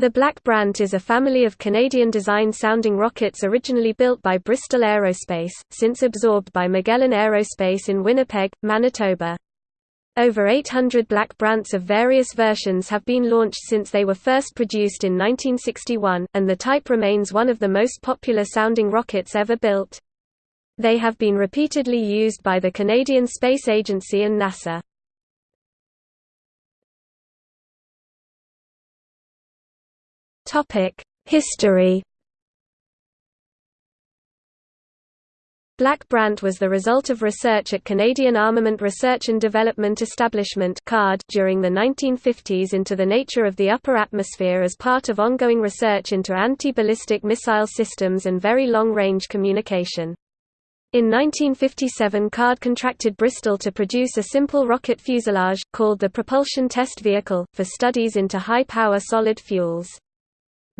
The Black Brant is a family of Canadian-designed sounding rockets originally built by Bristol Aerospace, since absorbed by Magellan Aerospace in Winnipeg, Manitoba. Over 800 Black Brants of various versions have been launched since they were first produced in 1961, and the type remains one of the most popular sounding rockets ever built. They have been repeatedly used by the Canadian Space Agency and NASA. History Black Brant was the result of research at Canadian Armament Research and Development Establishment during the 1950s into the nature of the upper atmosphere as part of ongoing research into anti-ballistic missile systems and very long-range communication. In 1957 CARDE contracted Bristol to produce a simple rocket fuselage, called the Propulsion Test Vehicle, for studies into high-power solid fuels.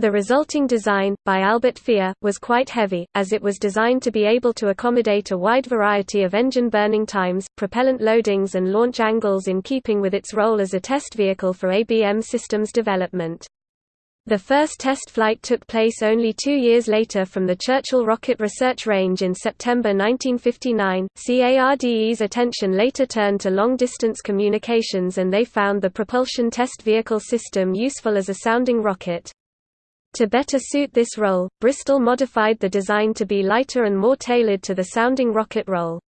The resulting design, by Albert Fehr, was quite heavy, as it was designed to be able to accommodate a wide variety of engine burning times, propellant loadings and launch angles in keeping with its role as a test vehicle for ABM systems development. The first test flight took place only two years later from the Churchill Rocket Research Range in September 1959. CARDE's attention later turned to long-distance communications and they found the propulsion test vehicle system useful as a sounding rocket. To better suit this role, Bristol modified the design to be lighter and more tailored to the sounding rocket role.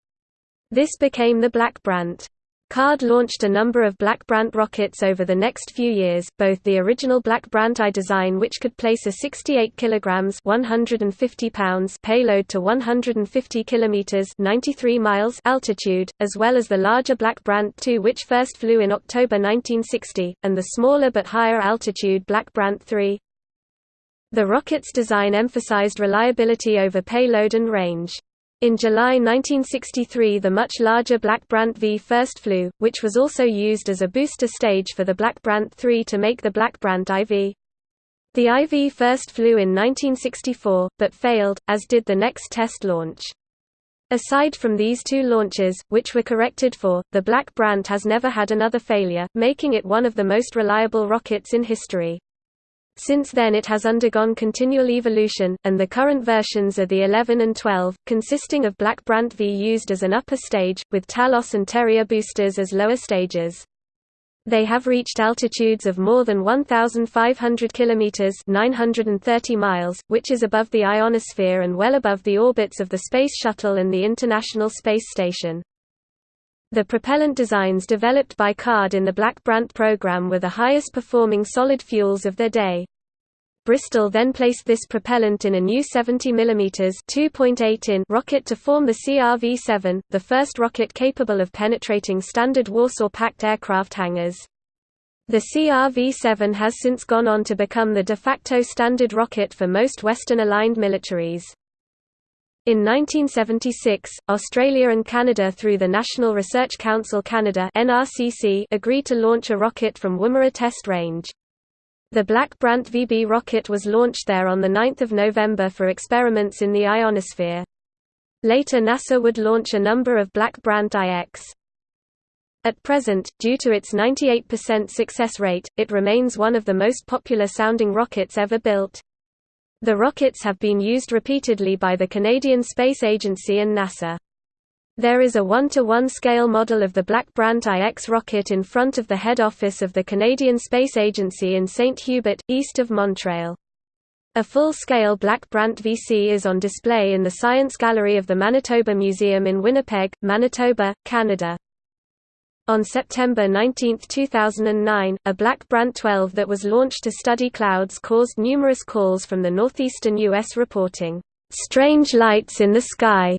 This became the Black Brant. CARDE launched a number of Black Brant rockets over the next few years, both the original Black Brant I design which could place a 68 kg 150 pounds payload to 150 km 93 miles altitude, as well as the larger Black Brant II which first flew in October 1960, and the smaller but higher altitude Black Brant III. The rocket's design emphasized reliability over payload and range. In July 1963 the much larger Black Brant V first flew, which was also used as a booster stage for the Black Brant III to make the Black Brant IV. The IV first flew in 1964, but failed, as did the next test launch. Aside from these two launches, which were corrected for, the Black Brant has never had another failure, making it one of the most reliable rockets in history. Since then it has undergone continual evolution, and the current versions are the 11 and 12, consisting of Black Brant V used as an upper stage, with Talos and Terrier boosters as lower stages. They have reached altitudes of more than 1,500 kilometers (930 miles), which is above the ionosphere and well above the orbits of the Space Shuttle and the International Space Station. The propellant designs developed by CARDE in the Black Brant program were the highest performing solid fuels of their day. Bristol then placed this propellant in a new 70 mm (2.8 in) rocket to form the CRV-7, the first rocket capable of penetrating standard Warsaw Pact aircraft hangars. The CRV-7 has since gone on to become the de facto standard rocket for most Western-aligned militaries. In 1976, Australia and Canada through the National Research Council Canada agreed to launch a rocket from Woomera Test Range. The Black Brant VB rocket was launched there on 9 November for experiments in the ionosphere. Later NASA would launch a number of Black Brant IX. At present, due to its 98% success rate, it remains one of the most popular sounding rockets ever built. The rockets have been used repeatedly by the Canadian Space Agency and NASA. There is a one-to-one -one scale model of the Black Brant IX rocket in front of the head office of the Canadian Space Agency in St. Hubert, east of Montreal. A full-scale Black Brant VC is on display in the Science Gallery of the Manitoba Museum in Winnipeg, Manitoba, Canada. On September 19, 2009, a Black Brant 12 that was launched to study clouds caused numerous calls from the northeastern U.S. reporting, "...strange lights in the sky."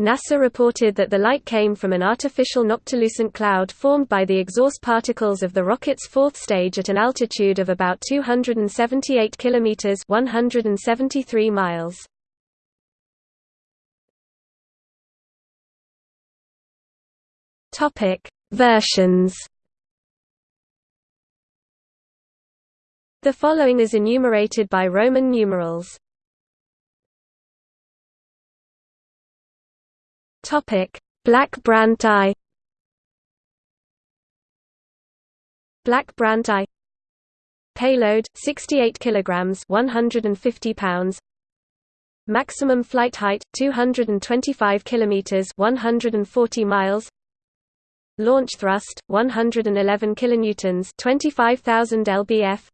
NASA reported that the light came from an artificial noctilucent cloud formed by the exhaust particles of the rocket's fourth stage at an altitude of about 278 kilometers (173 miles). Topic: Versions. The following is enumerated by Roman numerals. Topic: Black Brant. Black Brant Payload 68 kilograms 150 pounds Maximum flight height 225 kilometers 140 miles Launch thrust 111 kilonewtons 25000 lbf.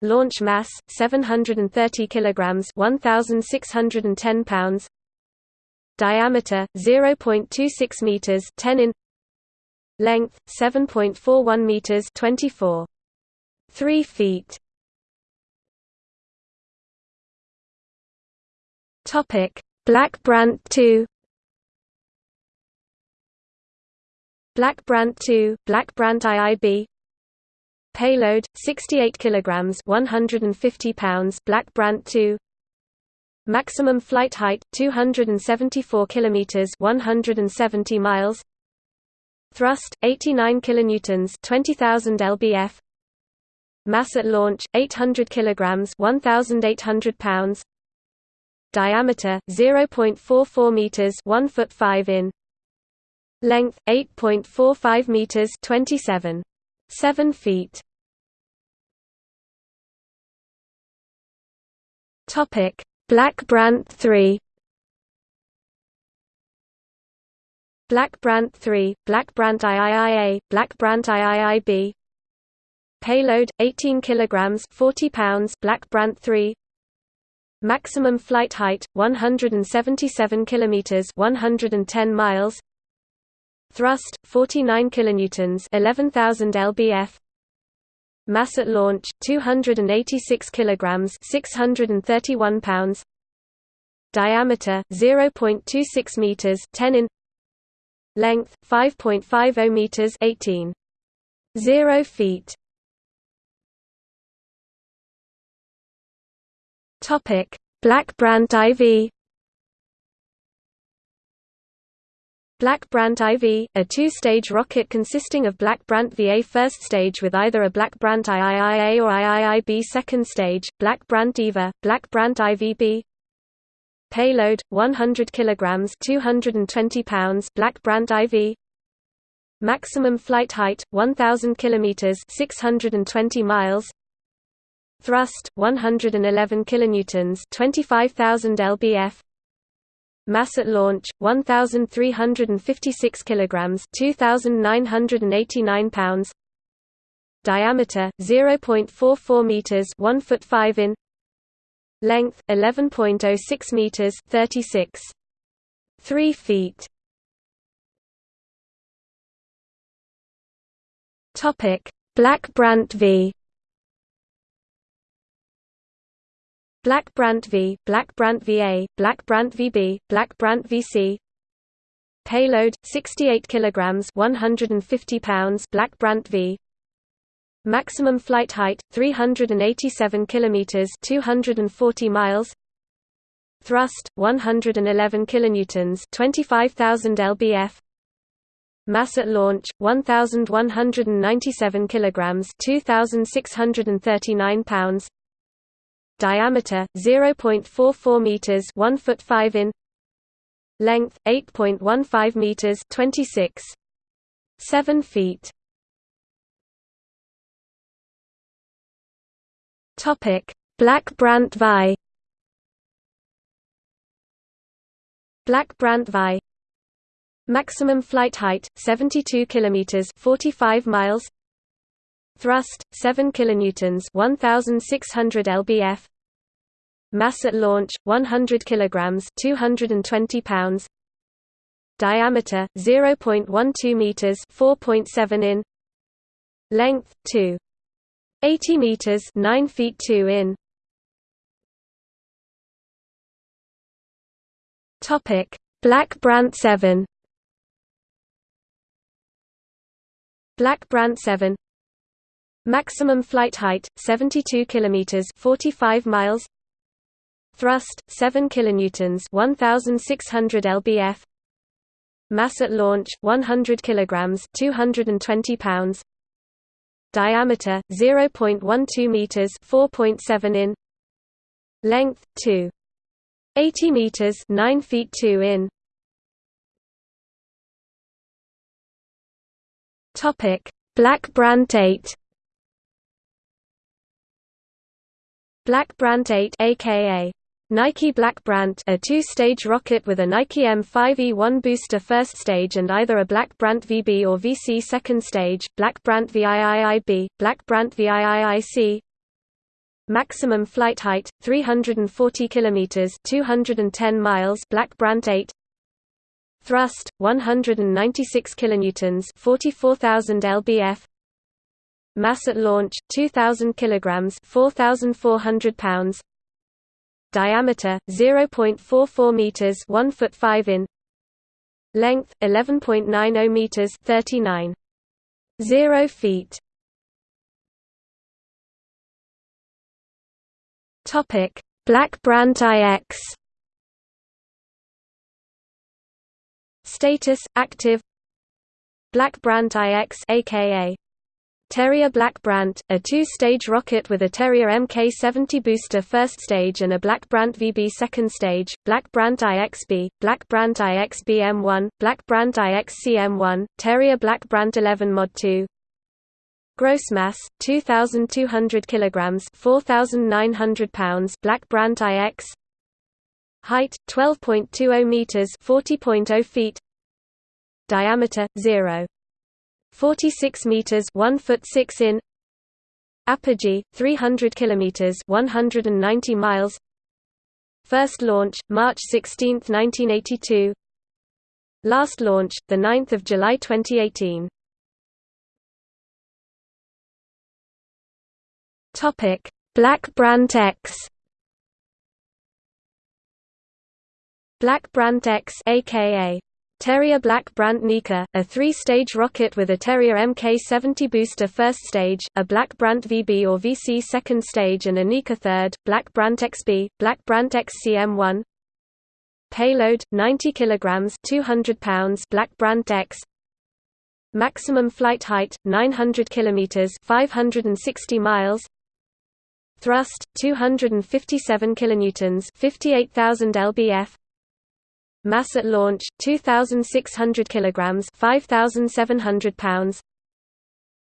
Launch mass 730 kilograms 1610 pounds. Diameter 0.26 meters 10 in. Length 7.41 meters 24 3 feet. Topic: Black Brant 2 Black Brant 2, Black Brant IIB Payload 68 kilograms 150 pounds Black Brant 2 Maximum flight height 274 kilometers 170 miles. Thrust 89 kilonewtons 20000 lbf. Mass at launch 800 kilograms 1800 pounds. Diameter 0.44 meters 1 foot 5 in Length 8.45 meters 27 7 feet. Topic Black Brant 3 Black Brant 3, Black Brant IIIA, Black Brant IIIB Payload 18 kilograms 40 pounds Black Brant 3 Maximum flight height 177 kilometers 110 miles Thrust 49 kilonewtons 11000 lbf. Mass at launch 286 kilograms 631 pounds. Diameter 0.26 meters 10 in. Length 5.50 meters 18 0 feet. Topic: Black Brant IV. Black Brant IV, a two-stage rocket consisting of Black Brant VA first stage with either a Black Brant IIIA or IIIB second stage, Black Brant IVA, Black Brant IVB. Payload 100 kilograms 220 pounds Black Brant IV. Maximum flight height 1000 kilometers 620 miles. Thrust 111 kilonewtons, 25000 lbf. Mass at launch 1356 kilograms, 2989 pounds. Diameter 0.44 meters, 1 foot 5 in. Length 11.06 meters, 36 3 feet. Topic: Black Brant v Black Brant V, Black Brant VA, Black Brant VB, Black Brant VC. Payload 68 kilograms, 150 pounds, Black Brant V. Maximum flight height 387 kilometers, 240 miles. Thrust 111 kilonewtons, 25000 lbf. Mass at launch 1197 kilograms, 2639 pounds diameter 0.44 meters 1 foot 5 in length 8.15 meters 26 7 feet. Topic black brant vi black brant vi maximum flight height 72 kilometers 45 miles. Thrust 7 kilonewtons 1600 lbf Mass at launch 100 kilograms 220 pounds. Diameter 0.12 meters 4.7 in. Length 2 80 meters 9 feet 2 in. Topic. Black Brant 7 Black Brant 7 Maximum flight height 72 kilometers 45 miles Thrust 7 kilonewtons 1600 lbf. Mass at launch 100 kilograms 220 pounds. Diameter 0.12 meters 4.7 in. Length 2 80 meters 9 feet 2 in. Topic. Black Brant 8 Black Brant 8 aka Nike Black Brant a two-stage rocket with a Nike M5E1 booster first stage and either a Black Brant VB or VC second stage, Black Brant VIIIB, Black Brant VIIIC Maximum flight height, 340 km 210 miles Black Brant 8 Thrust, 196 kilonewtons 44,000 lbf. Mass at launch, 2,000 kg 4,400 pounds diameter 0.44 meters 1 foot 5 in. Length 11.90 meters 39 0 feet. Topic. Black Brant IX status active. Black Brant IX aka Terrier Black Brant, a two-stage rocket with a Terrier Mk-70 booster first stage and a Black Brant VB second stage, Black Brant IXB, Black Brant IXB-M1, Black Brant IXC-M1, Terrier Black Brant 11 Mod 2 Gross mass 2200 kilograms 4900 pounds Black Brant IX Height 12.20 meters 40.0 feet. Diameter 0 46 meters 1 foot 6 in. Apogee 300 kilometers 190 miles. First launch March 16, 1982 Last launch the 9th of July 2018 Topic Black Brant X. Black Brant X aka Terrier Black Brant Nihka, a three-stage rocket with a Terrier Mk70 booster first stage, a Black Brant VB or VC second stage and a Nihka third, Black Brant XB, Black Brant XCM1 Payload, 90 kg 200 pounds Black Brant X. Maximum flight height, 900 km 560 miles. Thrust, 257 kilonewtons 58,000 lbf Mass at launch 2600 kilograms 5700 pounds.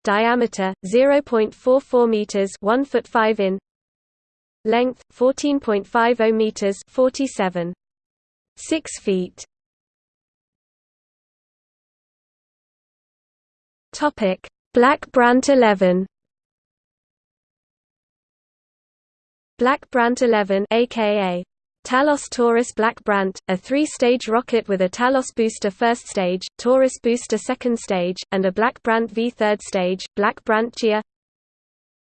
Diameter 0.44 meters 1 foot 5 in. Length 14.50 meters 47 6 feet. Topic. Black Brant 11 Black Brant 11 aka Talos Taurus Black Brant, a three-stage rocket with a Talos booster first stage, Taurus booster second stage, and a Black Brant V third stage, Black Brant XIA.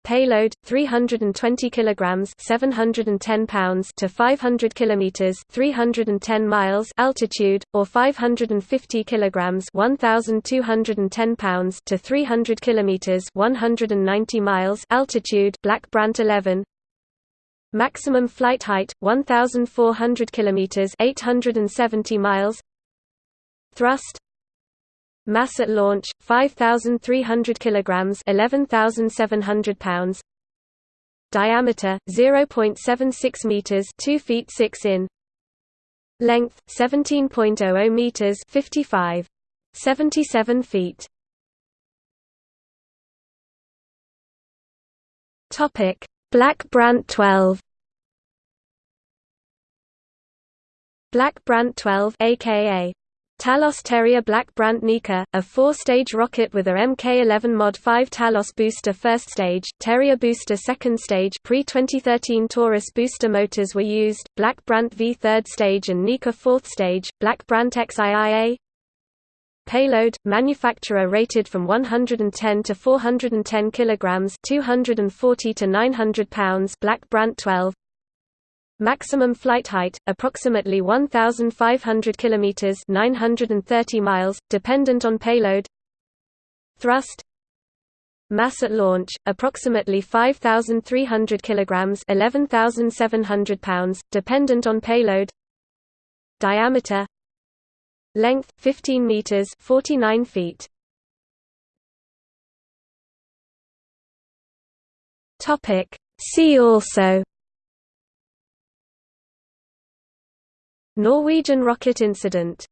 Payload 320 kilograms 710 pounds to 500 kilometers 310 miles altitude or 550 kilograms 1210 pounds to 300 kilometers 190 miles altitude Black Brant 11 Maximum flight height 1400 kilometers 870 miles. Thrust. Mass at launch 5300 kilograms 11700 pounds. Diameter 0.76 meters 2 feet 6 in. Length 17.00 meters 55 77 feet. Topic. Black Brant 12 Black Brant 12 aka Talos Terrier Black Brant Nihka, a four-stage rocket with a Mk11 Mod 5 Talos booster first stage, Terrier booster second stage pre-2013 Taurus booster motors were used, Black Brant V third stage and Nihka fourth stage, Black Brant XIIA, Payload manufacturer rated from 110 to 410 kilograms, 240 to 900 pounds. Black Brant 12. Maximum flight height approximately 1500 kilometers, 930 miles, dependent on payload. Thrust Mass at launch approximately 5300 kilograms, 11700 pounds, dependent on payload. Diameter Length 15 meters 49 feet. Topic See also Norwegian rocket incident